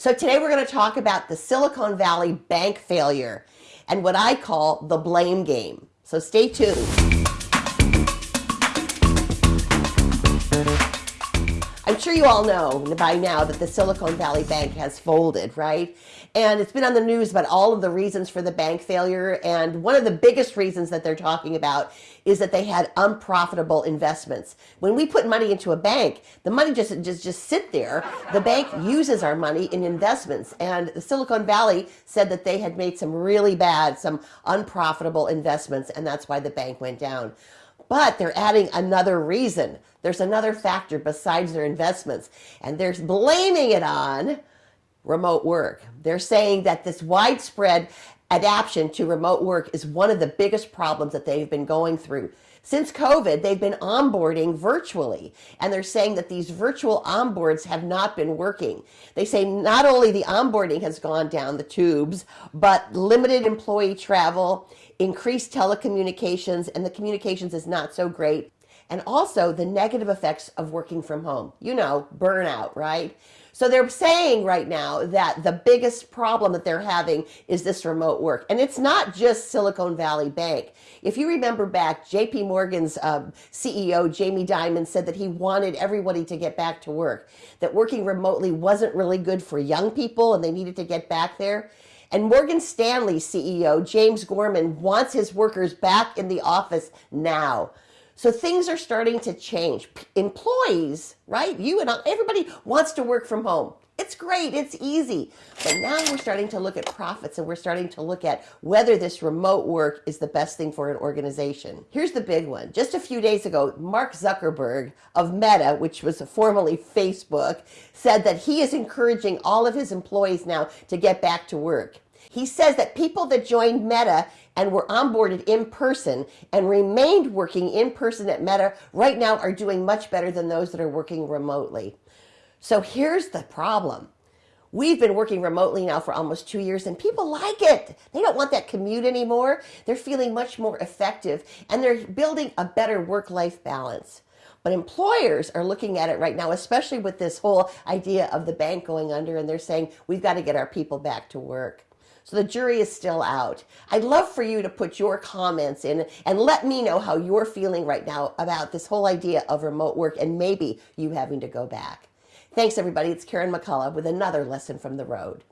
So today we're going to talk about the Silicon Valley bank failure and what I call the blame game. So stay tuned. I'm sure you all know by now that the Silicon Valley Bank has folded, right? And it's been on the news about all of the reasons for the bank failure. And one of the biggest reasons that they're talking about is that they had unprofitable investments. When we put money into a bank, the money just, just, just sit there. The bank uses our money in investments. And the Silicon Valley said that they had made some really bad, some unprofitable investments. And that's why the bank went down. But they're adding another reason. There's another factor besides their investments. And they're blaming it on remote work. They're saying that this widespread adaptation to remote work is one of the biggest problems that they've been going through. Since COVID, they've been onboarding virtually, and they're saying that these virtual onboards have not been working. They say not only the onboarding has gone down the tubes, but limited employee travel, increased telecommunications, and the communications is not so great. And also the negative effects of working from home. You know, burnout, right? So they're saying right now that the biggest problem that they're having is this remote work. And it's not just Silicon Valley Bank. If you remember back, JP Morgan's um, CEO, Jamie Dimon, said that he wanted everybody to get back to work, that working remotely wasn't really good for young people and they needed to get back there. And Morgan Stanley CEO, James Gorman, wants his workers back in the office now. So things are starting to change. Employees, right? You and everybody wants to work from home. It's great. It's easy. But now we're starting to look at profits and we're starting to look at whether this remote work is the best thing for an organization. Here's the big one. Just a few days ago, Mark Zuckerberg of Meta, which was formerly Facebook, said that he is encouraging all of his employees now to get back to work. He says that people that joined Meta and were onboarded in person and remained working in person at Meta right now are doing much better than those that are working remotely. So here's the problem. We've been working remotely now for almost two years and people like it. They don't want that commute anymore. They're feeling much more effective and they're building a better work-life balance. But employers are looking at it right now, especially with this whole idea of the bank going under and they're saying, we've got to get our people back to work. So the jury is still out. I'd love for you to put your comments in and let me know how you're feeling right now about this whole idea of remote work and maybe you having to go back. Thanks everybody. It's Karen McCullough with another lesson from the road.